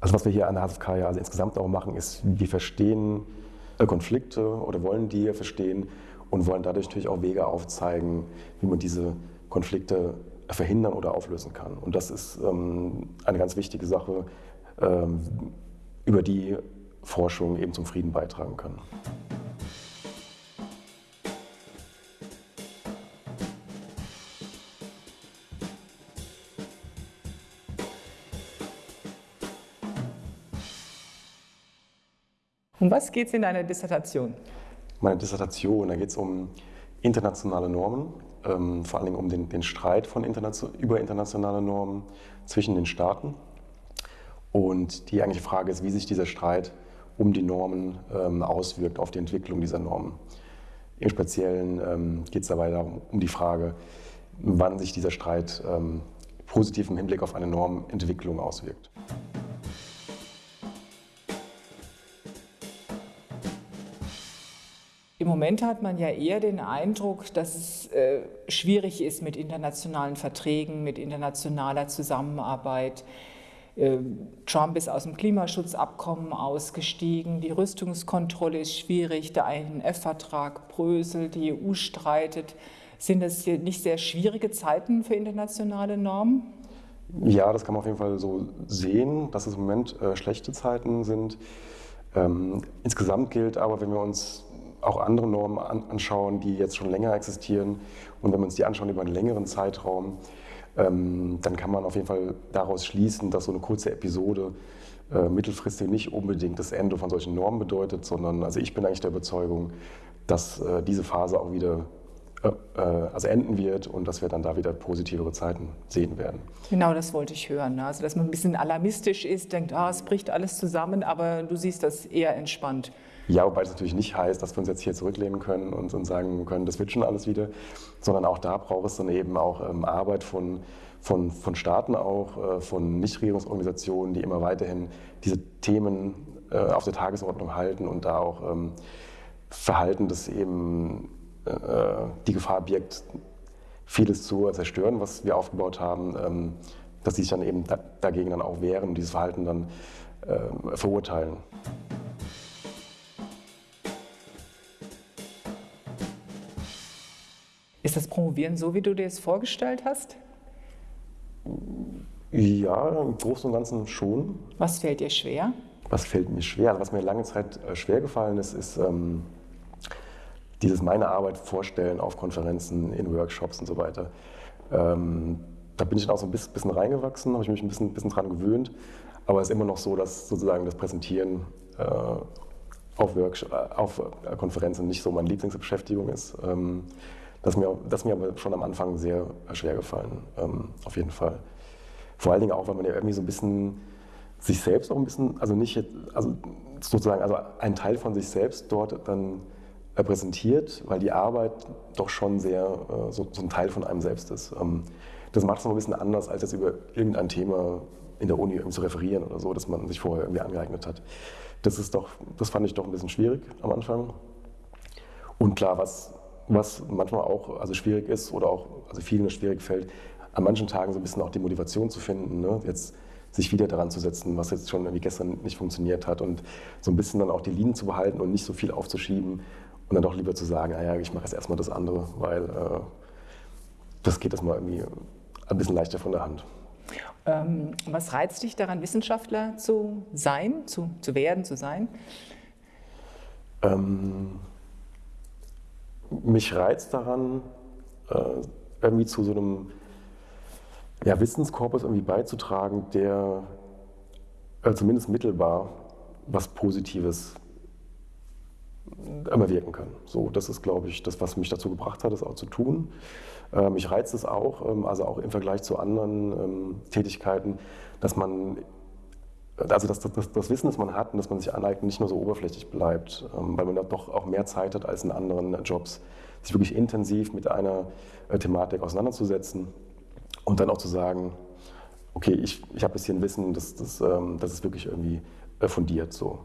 Also was wir hier an der HFK ja also insgesamt auch machen, ist, wir verstehen Konflikte oder wollen die verstehen und wollen dadurch natürlich auch Wege aufzeigen, wie man diese Konflikte verhindern oder auflösen kann. Und das ist ähm, eine ganz wichtige Sache, ähm, über die Forschung eben zum Frieden beitragen kann. Um was geht es in deiner Dissertation? Meine Dissertation, da geht es um internationale Normen, ähm, vor Dingen um den, den Streit von internation über internationale Normen zwischen den Staaten. Und die eigentliche Frage ist, wie sich dieser Streit um die Normen ähm, auswirkt auf die Entwicklung dieser Normen. Im Speziellen ähm, geht es dabei darum, um die Frage, wann sich dieser Streit ähm, positiv im Hinblick auf eine Normentwicklung auswirkt. Im Moment hat man ja eher den Eindruck, dass es äh, schwierig ist mit internationalen Verträgen, mit internationaler Zusammenarbeit. Äh, Trump ist aus dem Klimaschutzabkommen ausgestiegen, die Rüstungskontrolle ist schwierig, der INF-Vertrag bröselt, die EU streitet. Sind das nicht sehr schwierige Zeiten für internationale Normen? Ja, das kann man auf jeden Fall so sehen, dass es im Moment äh, schlechte Zeiten sind. Ähm, insgesamt gilt aber, wenn wir uns auch andere Normen an, anschauen, die jetzt schon länger existieren. Und wenn wir uns die anschauen über einen längeren Zeitraum, ähm, dann kann man auf jeden Fall daraus schließen, dass so eine kurze Episode äh, mittelfristig nicht unbedingt das Ende von solchen Normen bedeutet, sondern also ich bin eigentlich der Überzeugung, dass äh, diese Phase auch wieder also enden wird und dass wir dann da wieder positivere Zeiten sehen werden. Genau, das wollte ich hören. Ne? Also dass man ein bisschen alarmistisch ist, denkt, ah, es bricht alles zusammen, aber du siehst das eher entspannt. Ja, wobei das natürlich nicht heißt, dass wir uns jetzt hier zurücklehnen können und, und sagen können, das wird schon alles wieder, sondern auch da braucht es dann eben auch ähm, Arbeit von, von, von Staaten auch, äh, von Nichtregierungsorganisationen, die immer weiterhin diese Themen äh, auf der Tagesordnung halten und da auch ähm, Verhalten, das eben äh, die Gefahr birgt, vieles zu zerstören, was wir aufgebaut haben, ähm, dass sie sich dann eben da, dagegen dann auch wehren und dieses Verhalten dann äh, verurteilen. Ist das Promovieren so, wie du dir es vorgestellt hast? Ja, im Großen und Ganzen schon. Was fällt dir schwer? Was fällt mir schwer? Also was mir lange Zeit äh, schwer gefallen ist, ist ähm, dieses meine Arbeit vorstellen auf Konferenzen, in Workshops und so weiter. Ähm, da bin ich dann auch so ein bisschen reingewachsen, habe ich mich ein bisschen, bisschen dran gewöhnt. Aber es ist immer noch so, dass sozusagen das Präsentieren äh, auf, äh, auf äh, Konferenzen nicht so meine Lieblingsbeschäftigung ist. Ähm, das mir, das mir aber schon am Anfang sehr schwer gefallen, ähm, auf jeden Fall. Vor allen Dingen auch, weil man ja irgendwie so ein bisschen sich selbst auch ein bisschen, also nicht, also sozusagen, also einen Teil von sich selbst dort dann präsentiert, weil die Arbeit doch schon sehr äh, so, so, ein Teil von einem selbst ist. Ähm, das macht es noch ein bisschen anders, als jetzt über irgendein Thema in der Uni zu referieren oder so, das man sich vorher irgendwie angeeignet hat. Das ist doch, das fand ich doch ein bisschen schwierig am Anfang. Und klar, was was manchmal auch also schwierig ist oder auch also vielen schwierig fällt, an manchen Tagen so ein bisschen auch die Motivation zu finden, ne? jetzt sich wieder daran zu setzen, was jetzt schon irgendwie gestern nicht funktioniert hat und so ein bisschen dann auch die Linien zu behalten und nicht so viel aufzuschieben und dann doch lieber zu sagen, naja, ich mache jetzt erstmal das andere, weil äh, das geht das mal irgendwie ein bisschen leichter von der Hand. Ähm, was reizt dich daran, Wissenschaftler zu sein, zu, zu werden, zu sein? Ähm, mich reizt daran, äh, irgendwie zu so einem ja, Wissenskorpus irgendwie beizutragen, der äh, zumindest mittelbar was Positives wirken kann. So, das ist, glaube ich, das, was mich dazu gebracht hat, das auch zu tun. Ähm, mich reizt es auch, ähm, also auch im Vergleich zu anderen ähm, Tätigkeiten, dass man also das, das, das, Wissen, das man hat und das man sich aneignet, nicht nur so oberflächlich bleibt, ähm, weil man da doch auch mehr Zeit hat als in anderen Jobs, sich wirklich intensiv mit einer äh, Thematik auseinanderzusetzen und dann auch zu sagen, okay, ich, ich habe jetzt hier ein Wissen, das, das, ähm, das ist wirklich irgendwie äh, fundiert so.